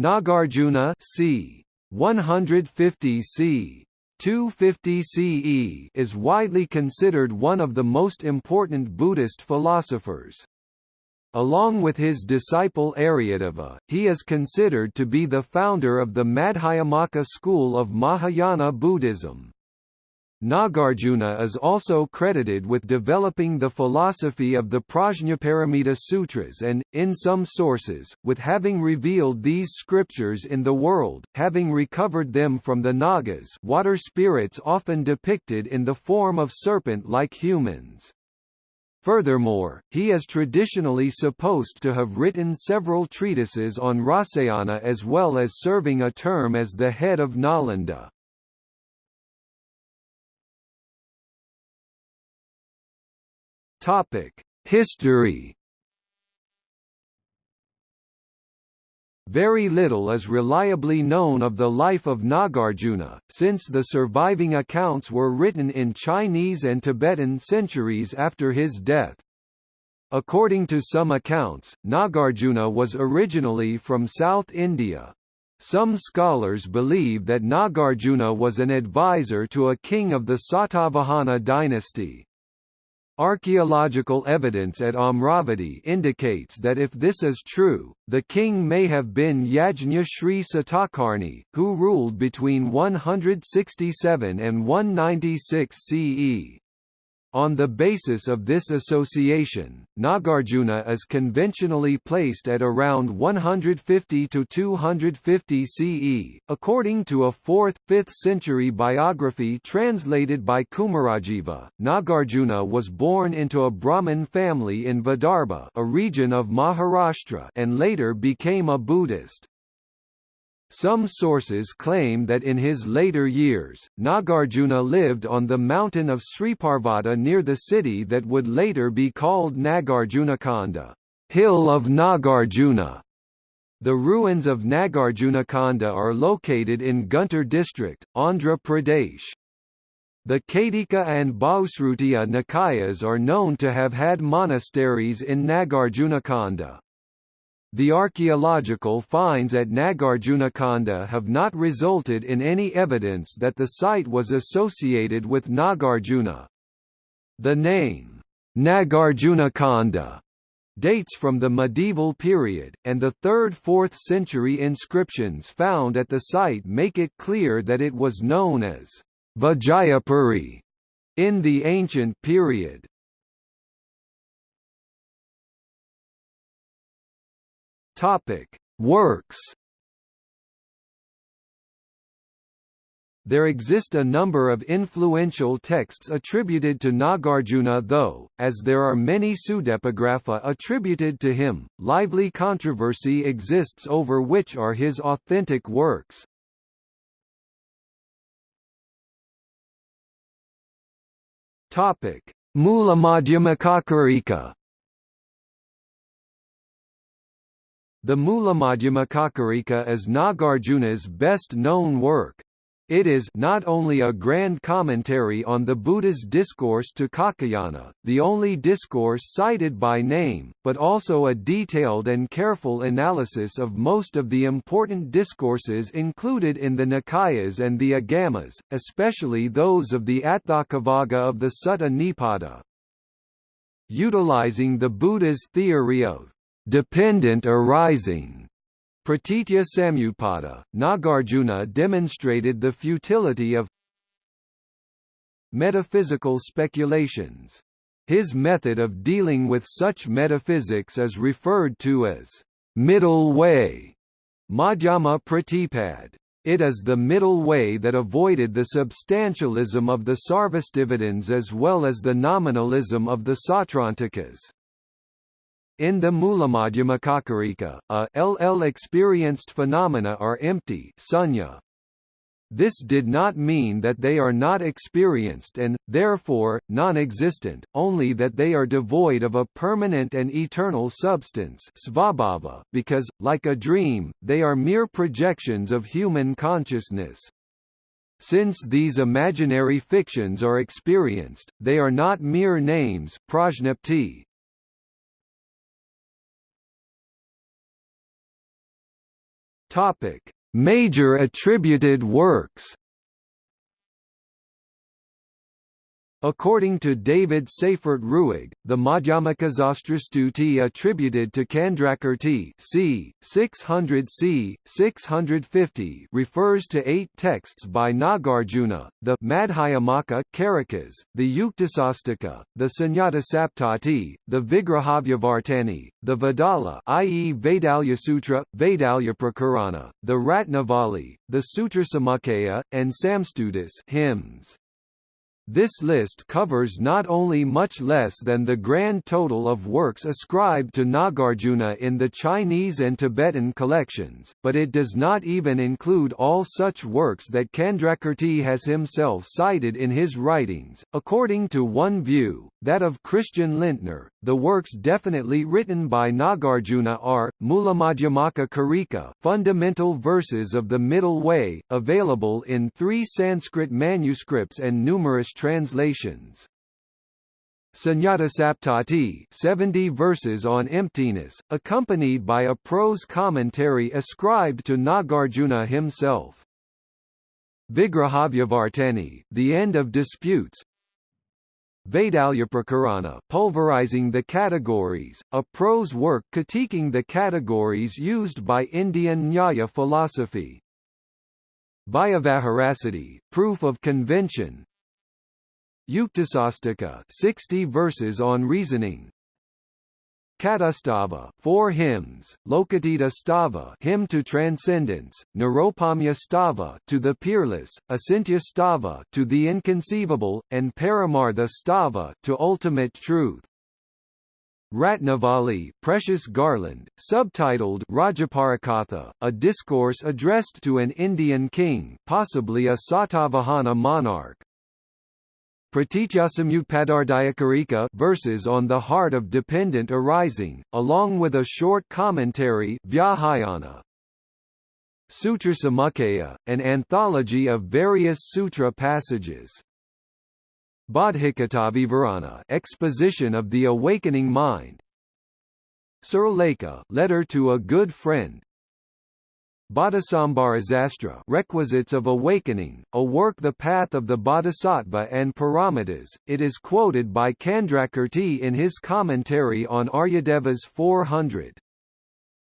Nagarjuna c. 150 c. 250 CE is widely considered one of the most important Buddhist philosophers. Along with his disciple Aryadeva, he is considered to be the founder of the Madhyamaka school of Mahayana Buddhism. Nagarjuna is also credited with developing the philosophy of the Prajnaparamita Sutras and, in some sources, with having revealed these scriptures in the world, having recovered them from the Nagas water spirits often depicted in the form of serpent-like humans. Furthermore, he is traditionally supposed to have written several treatises on Rasayana as well as serving a term as the head of Nalanda. Topic: History. Very little is reliably known of the life of Nagarjuna, since the surviving accounts were written in Chinese and Tibetan centuries after his death. According to some accounts, Nagarjuna was originally from South India. Some scholars believe that Nagarjuna was an advisor to a king of the Satavahana dynasty. Archaeological evidence at Amravati indicates that if this is true, the king may have been Yajna Sri Satakarni, who ruled between 167 and 196 CE. On the basis of this association, Nagarjuna is conventionally placed at around 150 to 250 CE, according to a 4th, 5th century biography translated by Kumarajiva. Nagarjuna was born into a Brahmin family in Vidarbha, a region of Maharashtra, and later became a Buddhist. Some sources claim that in his later years, Nagarjuna lived on the mountain of Sriparvata near the city that would later be called Nagarjunakonda, Hill of Nagarjuna. The ruins of Nagarjunakonda are located in Guntur district, Andhra Pradesh. The Caitika and Bahusrutiya Nikayas are known to have had monasteries in Nagarjunakonda. The archaeological finds at Nagarjunakonda have not resulted in any evidence that the site was associated with Nagarjuna. The name, Nagarjunakonda, dates from the medieval period, and the 3rd–4th century inscriptions found at the site make it clear that it was known as Vijayapuri in the ancient period. Topic: Works. There exist a number of influential texts attributed to Nagarjuna though, as there are many pseudepigrapha attributed to him, lively controversy exists over which are his authentic works. Mulamadhyamakakarika The Mulamadhyamakakarika is Nagarjuna's best-known work. It is not only a grand commentary on the Buddha's discourse to Kaccayana, the only discourse cited by name, but also a detailed and careful analysis of most of the important discourses included in the Nikayas and the Agamas, especially those of the Atthakavagga of the Sutta Nipata. Utilizing the Buddha's theory of dependent arising. Pratitya Samutpada, Nagarjuna demonstrated the futility of metaphysical speculations. His method of dealing with such metaphysics is referred to as middle way, Madhyama Pratipad. It is the middle way that avoided the substantialism of the Sarvastivadins as well as the nominalism of the Sautrantikas. In the Mulamadhyamakakarika, a LL experienced phenomena are empty sunya. This did not mean that they are not experienced and, therefore, non-existent, only that they are devoid of a permanent and eternal substance svabhava, because, like a dream, they are mere projections of human consciousness. Since these imaginary fictions are experienced, they are not mere names prajnapti, Topic: Major attributed works According to David Seyfort Ruegg, the Madhyamakasastrastuti attributed to Candrakirti c. 600 c. 650 refers to eight texts by Nagarjuna, the Madhyamaka Karikas, the Yuktasastika, the Sunyata Saptati, the Vigrahavyavartani, the Vedala i.e. Vedalya Sutra, Vedalya Prakarana, the Ratnavali, the Sutrasamkaya, and Samstutis hymns. This list covers not only much less than the grand total of works ascribed to Nagarjuna in the Chinese and Tibetan collections, but it does not even include all such works that Candrakirti has himself cited in his writings. According to one view, that of Christian Lindtner, the works definitely written by Nagarjuna are, Mulamadhyamaka Karika fundamental verses of the Middle Way, available in three Sanskrit manuscripts and numerous translations. Sunyata Saptati 70 verses on emptiness, accompanied by a prose commentary ascribed to Nagarjuna himself. Vigrahavyavartani, The End of Disputes, Vedalyaprakarana pulverizing the categories, a prose work critiquing the categories used by Indian Nyaya philosophy. Vyavaharasiddhi, proof of convention. Yuktasastika 60 verses on reasoning. Katastava, four hymns, Lokatita Stava, hymn to transcendence, Niropamya Stava, to the peerless, Acintya Stava, to the inconceivable, and Paramartha Stava, to ultimate truth. Ratnavali, Precious Garland, subtitled Rajaparikatha, a discourse addressed to an Indian king, possibly a Satavahana monarch. Pratityasamyukpadardayakarika verses on the heart of dependent arising, along with a short commentary Vyakhyana. Sutra Samukaya, an anthology of various sutra passages. Bodhicittavivarana exposition of the awakening mind. Suraleka letter to a good friend, Bodhisambharasastra Requisites of Awakening, a work the path of the Bodhisattva and Paramitas, it is quoted by Candrakirti in his commentary on Aryadeva's 400.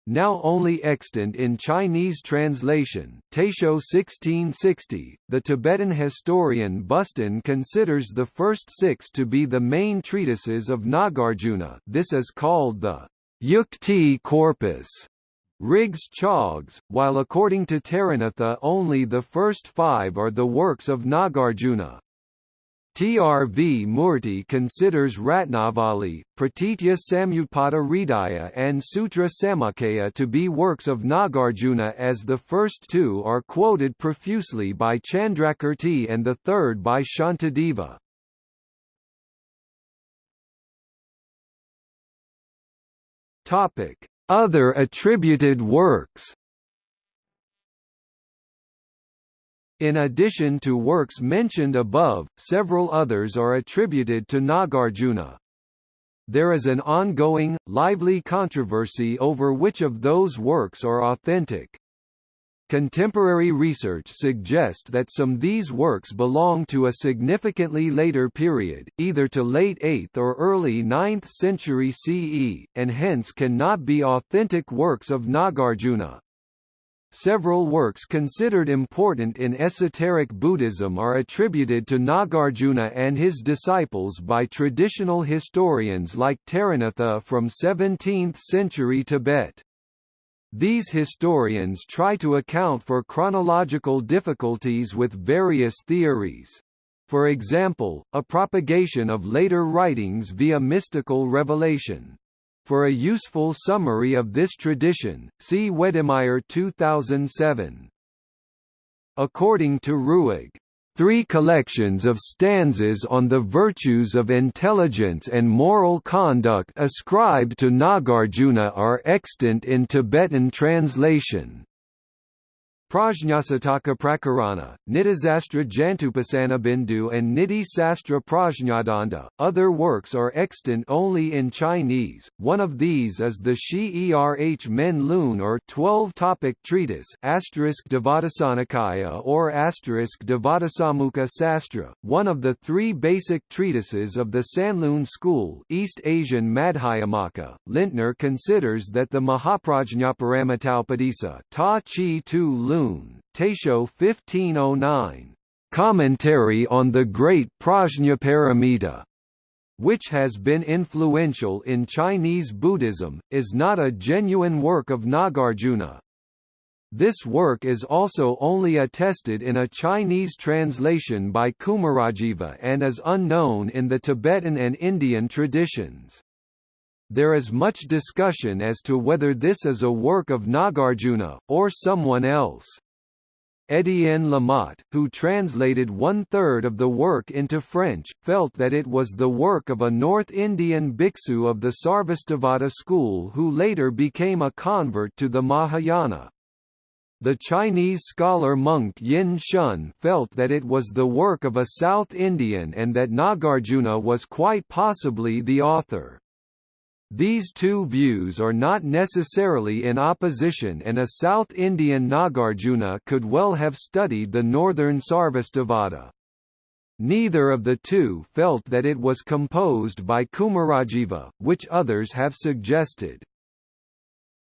Now only extant in Chinese translation, Taisho 1660, the Tibetan historian Buston considers the first six to be the main treatises of Nagarjuna. This is called the Yukti corpus Riggs Chogs, while according to Taranatha only the first five are the works of Nagarjuna. TRV Murti considers Ratnavali, Pratitya Samutpada Hridaya and Sutra Samukaya to be works of Nagarjuna as the first two are quoted profusely by Chandrakirti and the third by Shantideva. Topic other attributed works In addition to works mentioned above, several others are attributed to Nagarjuna. There is an ongoing, lively controversy over which of those works are authentic. Contemporary research suggests that some these works belong to a significantly later period, either to late 8th or early 9th century CE, and hence cannot be authentic works of Nagarjuna. Several works considered important in esoteric Buddhism are attributed to Nagarjuna and his disciples by traditional historians like Taranatha from 17th-century Tibet. These historians try to account for chronological difficulties with various theories. For example, a propagation of later writings via mystical revelation. For a useful summary of this tradition, see Wedemeyer 2007. According to Ruegg, Three collections of stanzas on the virtues of intelligence and moral conduct ascribed to Nagarjuna are extant in Tibetan translation. Prajnasataka Prakarana, Nidisastra Jantupasana Bindu and Nidhi Sastra Prajnadanda. Other works are extant only in Chinese. One of these is the Shi Erh Men Lun or 12-topic treatise asterisk Devadasanikaya or asterisk Devadasamukha Sastra, one of the three basic treatises of the Sanlun school East Asian Madhyamaka. Lindtner considers that the Mahaprajnaparamitopadisa Ta Chi Tu Lun Lune, Taisho 1509. Commentary on the Great Prajnaparamita, which has been influential in Chinese Buddhism, is not a genuine work of Nagarjuna. This work is also only attested in a Chinese translation by Kumarajiva and is unknown in the Tibetan and Indian traditions. There is much discussion as to whether this is a work of Nagarjuna, or someone else. Étienne Lamotte, who translated one-third of the work into French, felt that it was the work of a North Indian bhiksu of the Sarvastivada school who later became a convert to the Mahayana. The Chinese scholar monk Yin Shun felt that it was the work of a South Indian and that Nagarjuna was quite possibly the author. These two views are not necessarily in opposition and a South Indian Nagarjuna could well have studied the northern Sarvastivada. Neither of the two felt that it was composed by Kumarajiva, which others have suggested.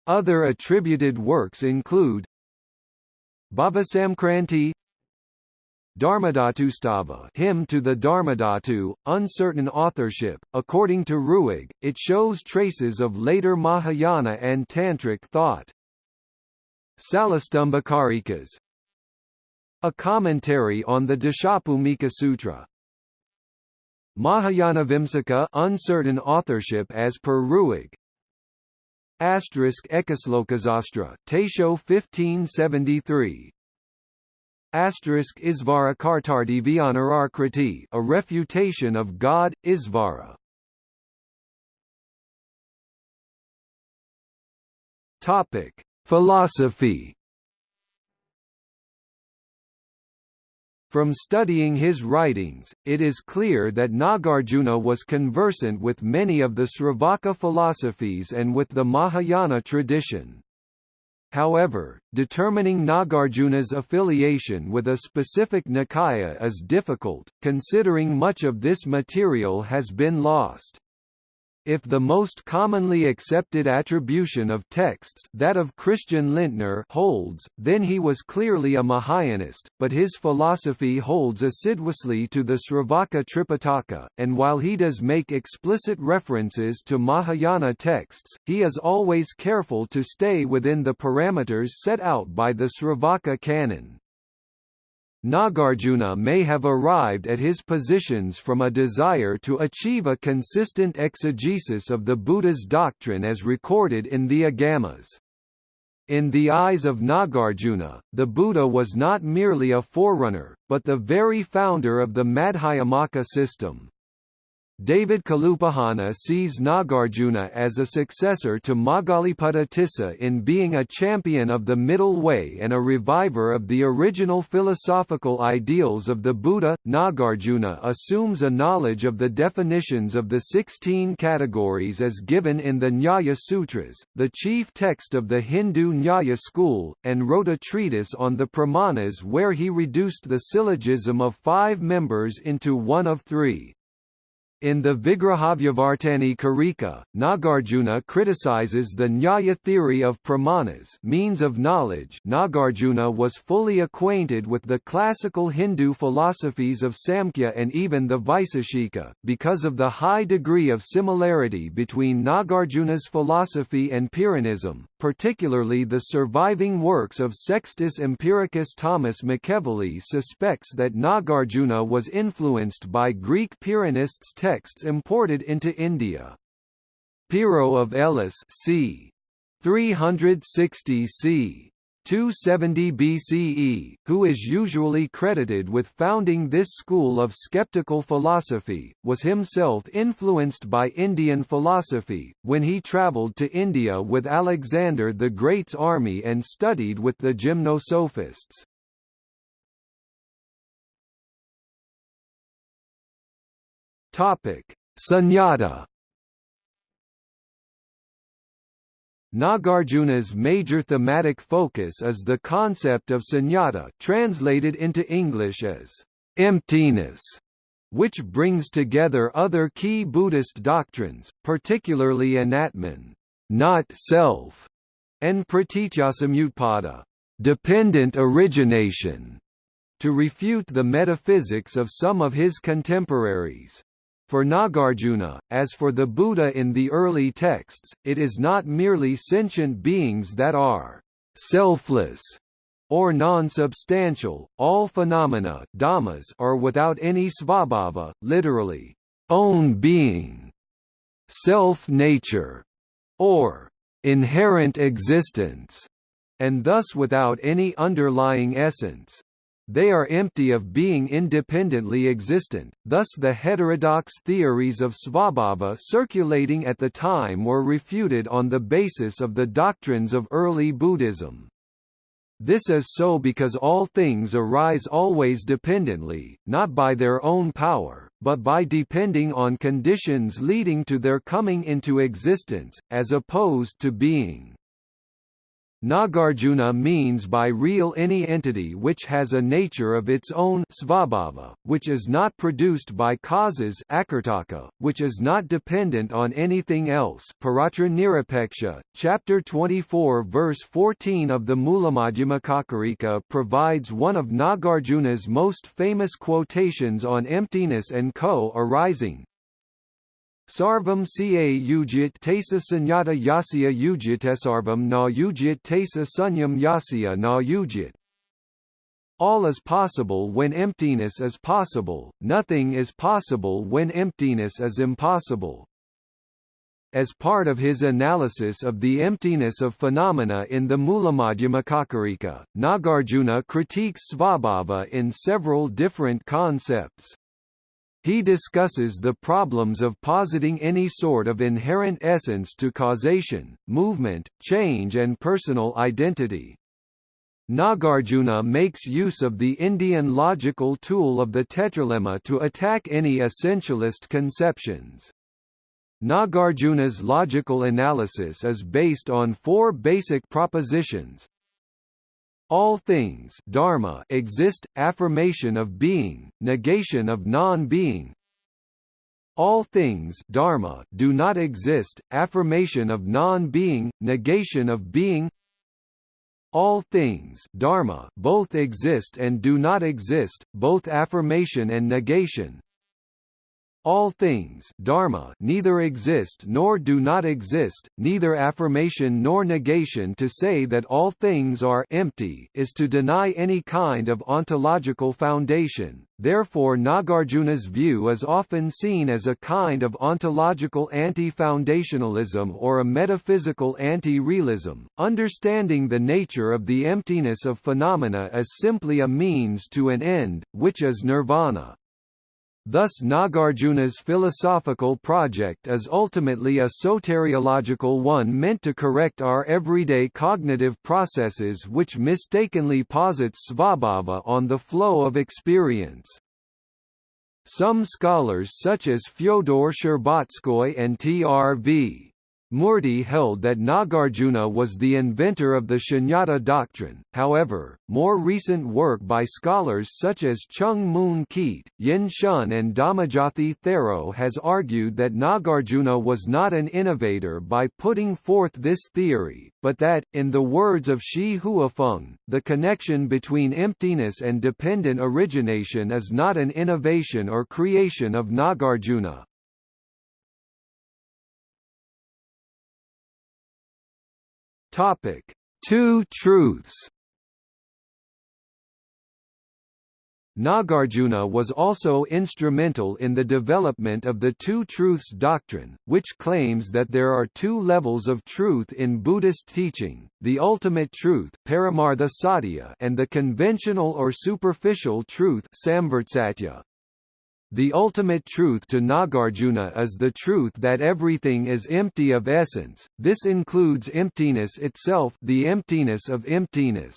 Other attributed works include Bhavasamkranti Dharmadhatustava hymn to the Dharmadhatu, uncertain authorship. According to Ruegg, it shows traces of later Mahayana and Tantric thought. Salastumbakarikas A commentary on the Dashabhumika Sutra. Mahayana Vimsaka uncertain authorship as per Ruegg. Asterisk Ekaslokasastra, Taisho 1573 Asterisk Isvara Kartardi Vyanararkriti a refutation of God, Isvara. Topic: Philosophy. From studying his writings, it is clear that Nagarjuna was conversant with many of the Sravaka philosophies and with the Mahayana tradition. However, determining Nagarjuna's affiliation with a specific Nikaya is difficult, considering much of this material has been lost. If the most commonly accepted attribution of texts that of Christian Lindtner holds, then he was clearly a Mahayanist, but his philosophy holds assiduously to the Sravaka Tripitaka, and while he does make explicit references to Mahayana texts, he is always careful to stay within the parameters set out by the Sravaka canon. Nagarjuna may have arrived at his positions from a desire to achieve a consistent exegesis of the Buddha's doctrine as recorded in the Agamas. In the eyes of Nagarjuna, the Buddha was not merely a forerunner, but the very founder of the Madhyamaka system. David Kalupahana sees Nagarjuna as a successor to Moggaliputta Tissa in being a champion of the middle way and a reviver of the original philosophical ideals of the Buddha. Nagarjuna assumes a knowledge of the definitions of the 16 categories as given in the Nyaya Sutras, the chief text of the Hindu Nyaya school, and wrote a treatise on the Pramanas where he reduced the syllogism of five members into one of three. In the Vigrahavyavartani Karika, Nagarjuna criticizes the Nyaya theory of pramanas means of knowledge. Nagarjuna was fully acquainted with the classical Hindu philosophies of Samkhya and even the Vaiseshika, because of the high degree of similarity between Nagarjuna's philosophy and Pyrrhonism, particularly the surviving works of Sextus Empiricus Thomas McEvilley suspects that Nagarjuna was influenced by Greek Pyrrhonists' texts imported into India. Pyrrho of Elis c. 360 c. 270 BCE, who is usually credited with founding this school of skeptical philosophy, was himself influenced by Indian philosophy, when he travelled to India with Alexander the Great's army and studied with the gymnosophists. Sunyata Nagarjuna's major thematic focus is the concept of sunyata translated into English as emptiness, which brings together other key Buddhist doctrines, particularly anatman not self, and pratityasamutpada, dependent origination, to refute the metaphysics of some of his contemporaries. For Nagarjuna, as for the Buddha in the early texts, it is not merely sentient beings that are selfless or non-substantial, all phenomena dhammas are without any svabhava, literally, own being, self-nature, or inherent existence, and thus without any underlying essence. They are empty of being independently existent, thus the heterodox theories of Svabhava circulating at the time were refuted on the basis of the doctrines of early Buddhism. This is so because all things arise always dependently, not by their own power, but by depending on conditions leading to their coming into existence, as opposed to being. Nagarjuna means by real any entity which has a nature of its own svabhava, which is not produced by causes akartaka, which is not dependent on anything else. Paratra Nirapeksha, chapter 24 verse 14 of the Mulamadhyamakakarika provides one of Nagarjuna's most famous quotations on emptiness and co-arising, Sarvam ca ujit tesa sunyata yasya ujitesarvam na ujit tesa sunyam yasya na ujit. All is possible when emptiness is possible, nothing is possible when emptiness is impossible. As part of his analysis of the emptiness of phenomena in the Mulamadhyamakakarika, Nagarjuna critiques Svabhava in several different concepts. He discusses the problems of positing any sort of inherent essence to causation, movement, change and personal identity. Nagarjuna makes use of the Indian logical tool of the tetralemma to attack any essentialist conceptions. Nagarjuna's logical analysis is based on four basic propositions, all things dharma exist, affirmation of being, negation of non-being. All things dharma do not exist, affirmation of non-being, negation of being. All things dharma both exist and do not exist, both affirmation and negation. All things dharma neither exist nor do not exist, neither affirmation nor negation to say that all things are empty is to deny any kind of ontological foundation, therefore Nagarjuna's view is often seen as a kind of ontological anti-foundationalism or a metaphysical anti-realism, understanding the nature of the emptiness of phenomena as simply a means to an end, which is nirvana. Thus Nagarjuna's philosophical project is ultimately a soteriological one meant to correct our everyday cognitive processes which mistakenly posits svabhava on the flow of experience. Some scholars such as Fyodor Sherbatskoy and T.R.V. Murti held that Nagarjuna was the inventor of the shunyata doctrine, however, more recent work by scholars such as Choong Mun-keat, Yin Shun and Dhammajathi Thero has argued that Nagarjuna was not an innovator by putting forth this theory, but that, in the words of Shi Huifeng, the connection between emptiness and dependent origination is not an innovation or creation of Nagarjuna. Topic: Two truths. Nagarjuna was also instrumental in the development of the Two Truths doctrine, which claims that there are two levels of truth in Buddhist teaching, the ultimate truth and the conventional or superficial truth the ultimate truth to Nagarjuna is the truth that everything is empty of essence, this includes emptiness itself the emptiness of emptiness.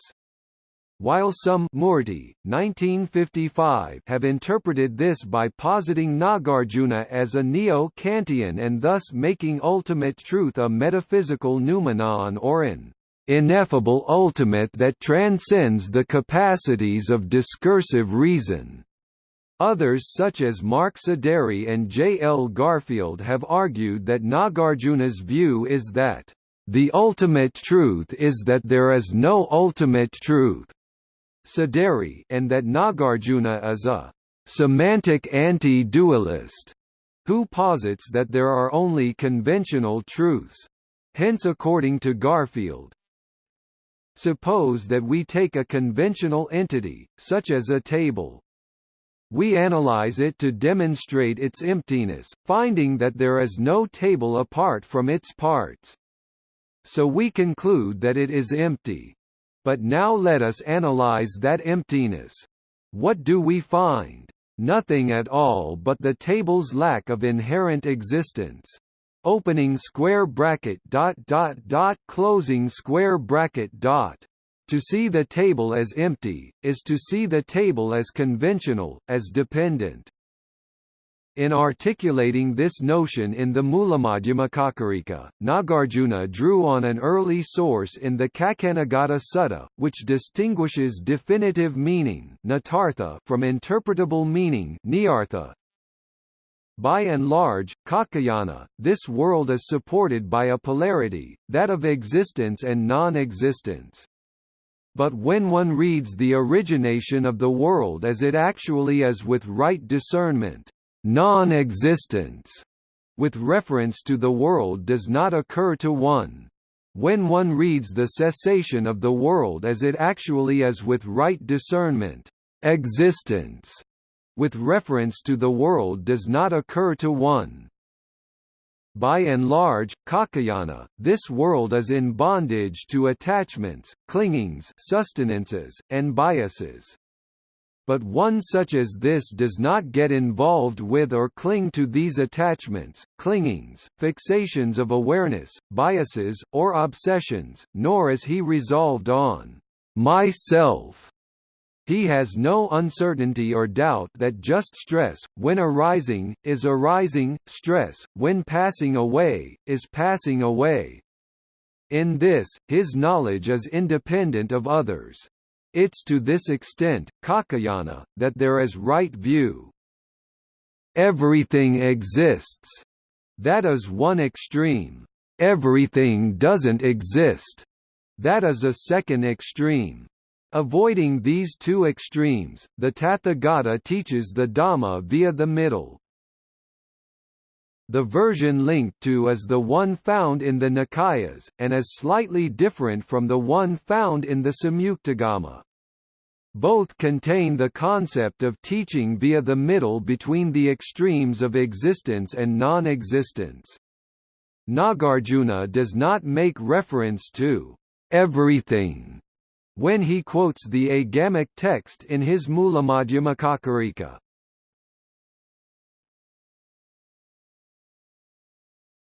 While some Murti, 1955 have interpreted this by positing Nagarjuna as a neo-Kantian and thus making ultimate truth a metaphysical noumenon or an ineffable ultimate that transcends the capacities of discursive reason. Others such as Mark Siderits and J. L. Garfield have argued that Nagarjuna's view is that, "...the ultimate truth is that there is no ultimate truth." Siderits and that Nagarjuna is a semantic anti-dualist who posits that there are only conventional truths. Hence according to Garfield, Suppose that we take a conventional entity, such as a table, we analyze it to demonstrate its emptiness, finding that there is no table apart from its parts. So we conclude that it is empty. But now let us analyze that emptiness. What do we find? Nothing at all but the table's lack of inherent existence. Opening square bracket dot dot dot closing square bracket dot. To see the table as empty, is to see the table as conventional, as dependent. In articulating this notion in the Mulamadhyamakakarika, Nagarjuna drew on an early source in the Kaccanagotta Sutta, which distinguishes definitive meaning from interpretable meaning by and large, Kaccayana, this world is supported by a polarity, that of existence and non-existence. But when one reads the origination of the world as it actually is with right discernment, non-existence, with reference to the world does not occur to one. When one reads the cessation of the world as it actually is with right discernment, existence, with reference to the world does not occur to one. By and large, Kaccayana, this world is in bondage to attachments, clingings sustenances, and biases. But one such as this does not get involved with or cling to these attachments, clingings, fixations of awareness, biases, or obsessions, nor is he resolved on myself he has no uncertainty or doubt that just stress, when arising, is arising, stress, when passing away, is passing away. In this, his knowledge is independent of others. It's to this extent, Kaccayana, that there is right view. Everything exists. That is one extreme. Everything doesn't exist. That is a second extreme. Avoiding these two extremes, the Tathagata teaches the Dhamma via the middle. The version linked to is the one found in the Nikayas, and is slightly different from the one found in the Samyuktagama. Both contain the concept of teaching via the middle between the extremes of existence and non-existence. Nagarjuna does not make reference to everything when he quotes the agamic text in his Mulamadhyamakakarika.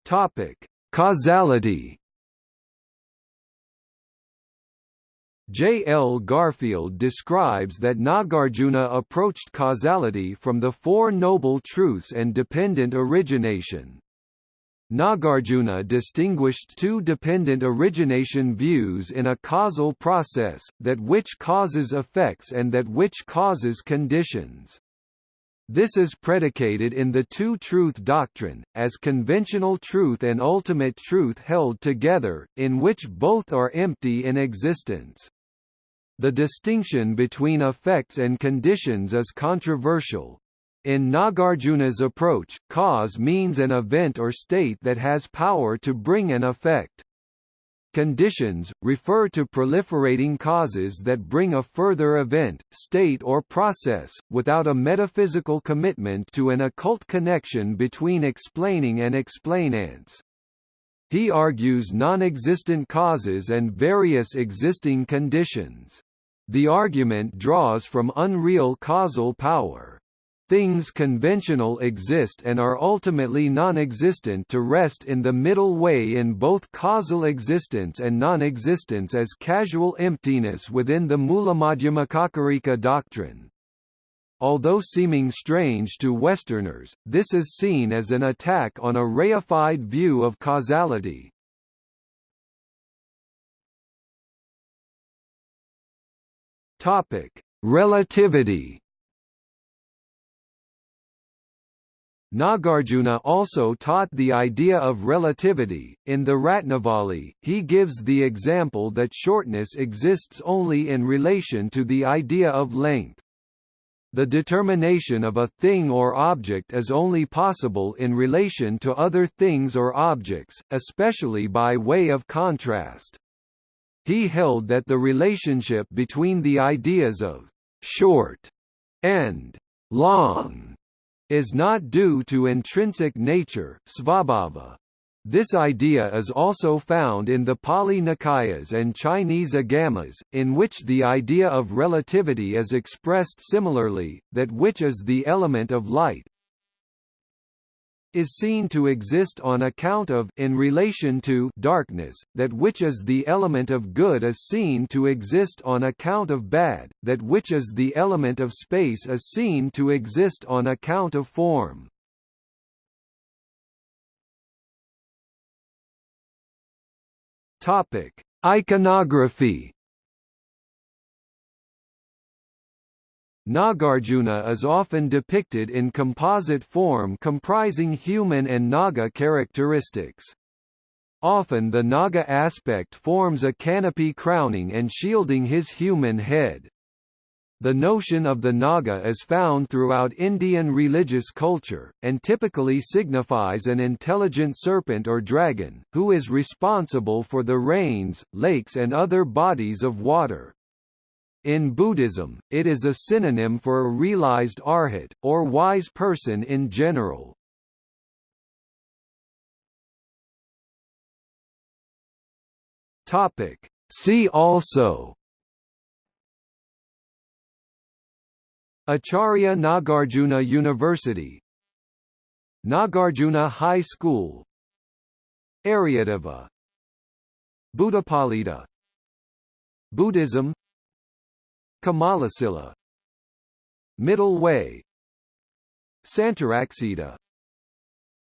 Topic: Causality. J. L. Garfield describes that Nagarjuna approached causality from the Four Noble Truths and dependent origination. Nagarjuna distinguished two dependent origination views in a causal process, that which causes effects and that which causes conditions. This is predicated in the two-truth doctrine, as conventional truth and ultimate truth held together, in which both are empty in existence. The distinction between effects and conditions is controversial, in Nagarjuna's approach, cause means an event or state that has power to bring an effect. Conditions, refer to proliferating causes that bring a further event, state or process, without a metaphysical commitment to an occult connection between explaining and explainants. He argues non-existent causes and various existing conditions. The argument draws from unreal causal power. Things conventional exist and are ultimately non-existent to rest in the middle way in both causal existence and non-existence as casual emptiness within the Mulamadhyamakakarika doctrine. Although seeming strange to Westerners, this is seen as an attack on a reified view of causality. Relativity Nagarjuna also taught the idea of relativity. In the Ratnavali, he gives the example that shortness exists only in relation to the idea of length. The determination of a thing or object is only possible in relation to other things or objects, especially by way of contrast. He held that the relationship between the ideas of short and long is not due to intrinsic nature svabhava. This idea is also found in the Pali Nikayas and Chinese Agamas, in which the idea of relativity is expressed similarly, that which is the element of light, is seen to exist on account of in relation to darkness, that which is the element of good is seen to exist on account of bad, that which is the element of space is seen to exist on account of form. Topic: Iconography Nagarjuna is often depicted in composite form comprising human and Naga characteristics. Often the Naga aspect forms a canopy crowning and shielding his human head. The notion of the Naga is found throughout Indian religious culture, and typically signifies an intelligent serpent or dragon, who is responsible for the rains, lakes and other bodies of water. In Buddhism, it is a synonym for a realized arhat, or wise person in general. See also. Acharya Nagarjuna University. Nagarjuna High School. Aryadeva Buddhapalita. Buddhism Kamalasila Middle Way. Santaraksita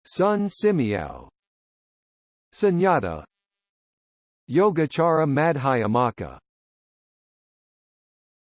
Sun Simiao. Sunyata. Yogacara Madhyamaka